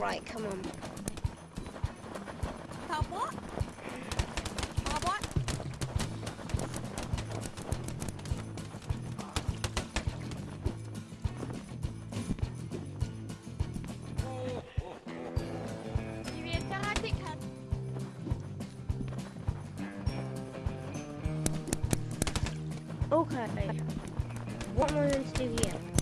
Right, come on. Top what? What? Give me a karate cut. Okay. What am I going to do here?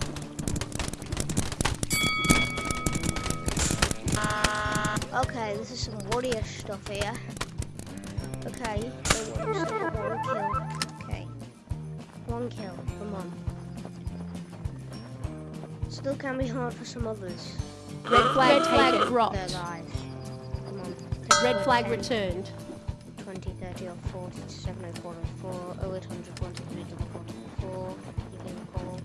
Okay, this is some warrior stuff here. Okay, so one kill. Okay. One kill, come on. Still can be hard for some others. Red flag Red flag taken. dropped. Come on. Red flag 10, returned. 20, 30, or 40, 704, 4, 0800, 123, 44, you can call,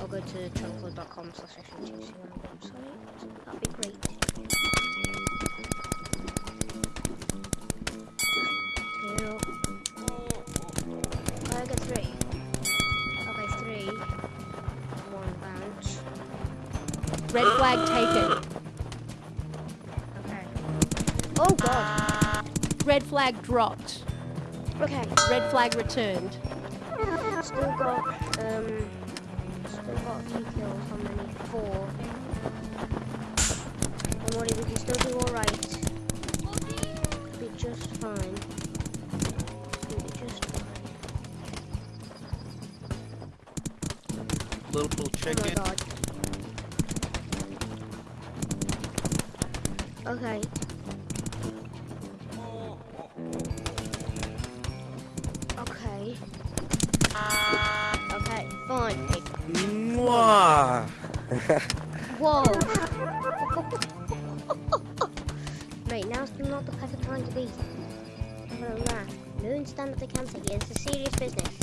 or go to tranquil.com slash FUTC on the website. That'd be great. Flag taken. Okay. Oh god. Red flag dropped. Okay. Red flag returned. Still got um still got a few kills. How many? Four. Don't worry, we can still do alright. Be just fine. Be just fine. Little Oh my god. Okay. Okay. Okay, fine. Mwah. Whoa! Mate, now's not the perfect time to be. Having a laugh. Moon stand up the here. This is serious business.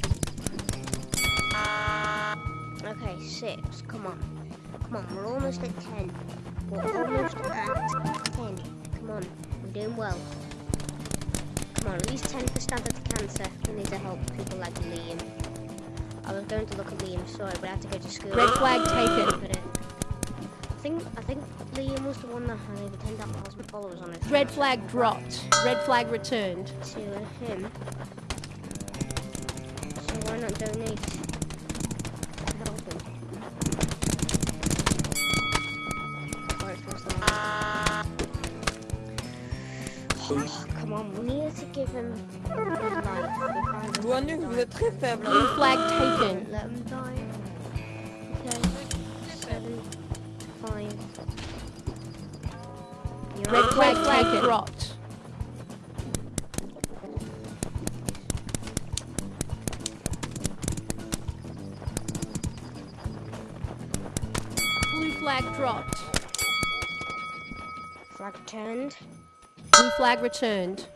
Okay, six. Come on. Come on, we're almost at ten. We're almost at ten. Come on, we're doing well. Come on, at least ten for Stand Up To Cancer. We need to help people like Liam. I was going to look at Liam, sorry, but I have to go to school. Red flag taken. It. I think I think Liam was the one that had over ten thousand followers on his. Red flag dropped. Red flag returned. to him. So why not donate Oh, come on, we need to give him a good life. We can't just vous êtes très faible. Blue flag taken. let him die. Okay. Seven, five. You're Red flag five. flag dropped. Blue flag dropped. Flag turned. Blue flag returned.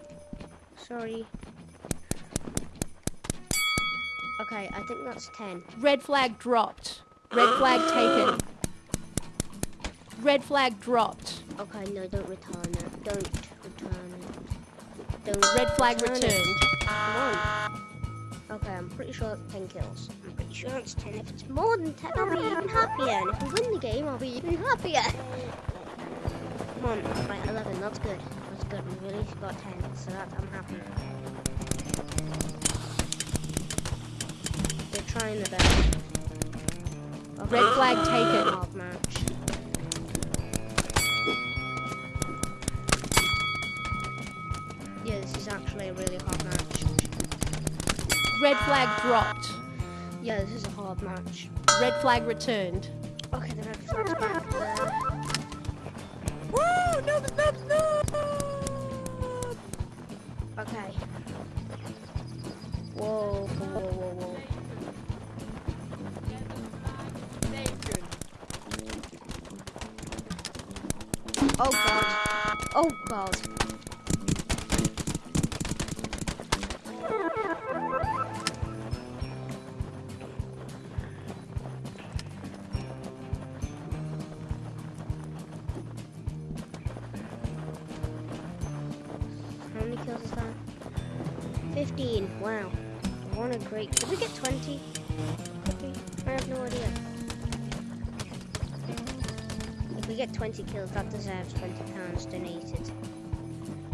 Sorry. Okay, I think that's 10. Red flag dropped. Red flag taken. Red flag dropped. Okay, no, don't return it. Don't return it. Don't Red flag return it. returned. Come on. Okay, I'm pretty sure that's 10 kills. I'm pretty sure it's 10. If it's more than 10, I'll be even happier. And if we win the game, I'll be even happier. Come on. Right, 11. That's good. Good. We've at least got 10, so that I'm happy. They're trying their best. Red flag taken. Hard match. Yeah, this is actually a really hard match. Red flag ah. dropped. Yeah, this is a hard match. Red flag returned. Okay, the red flag's back there. Okay. Whoa, whoa, whoa, whoa. Oh god. Oh god. How many kills is that? 15. Wow. What a great. Did we get 20? Could? I have no idea. If we get 20 kills, that deserves 20 pounds donated.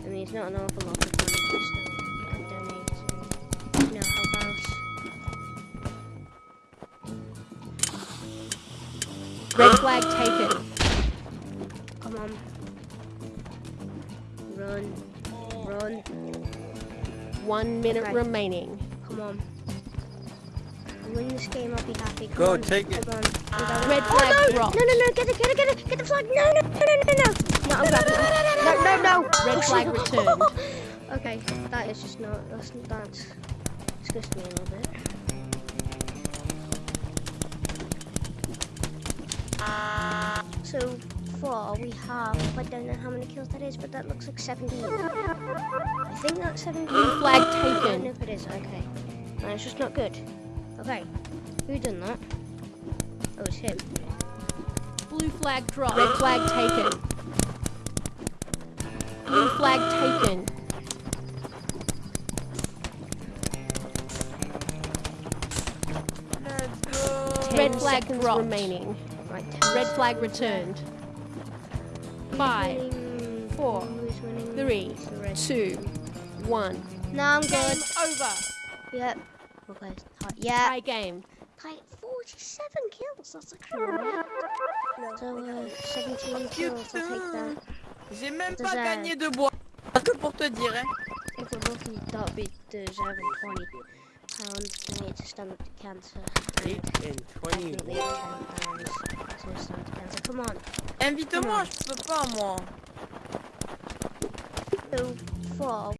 I mean, it's not an awful lot of money, but you know. Red flag taken. Come on. One minute Right. remaining. Come on. Win this game, I'll be happy. Come Go, on. take it. Come on. I'm going- Red oh, flag no! dropped. No, no, no, get it, get it, get it, get the flag. No, no, no, no, no, no. No, I'm grabbing it. No, no, no. Red Oh, flag shit. returned. okay, that is just not, that's, that's disgusted me a little bit. So far we have, I don't know how many kills that is, but that looks like 17. I think that's 17. Blue flag I don't taken. know if it is, okay. No, it's just not good. Okay, who done that? Oh, it's him. Blue flag dropped. Red flag taken. Blue flag taken. Let's go. Red flag dropped. remaining. Right, Red flag returned five, four, three, two, one. Now I'm good. over. Yep. Okay. Yeah. Tie game. Tie 47 kills. That's a crap. So, uh, 17 kills. I'll take that. J'ai même pas gagné de bois. Pour te dire, hein. Beat, related to stomach cancer. Eight in twenty. Uh, cancer. Come on. Invite-moi, je peux pas moi. Oh, Two, four,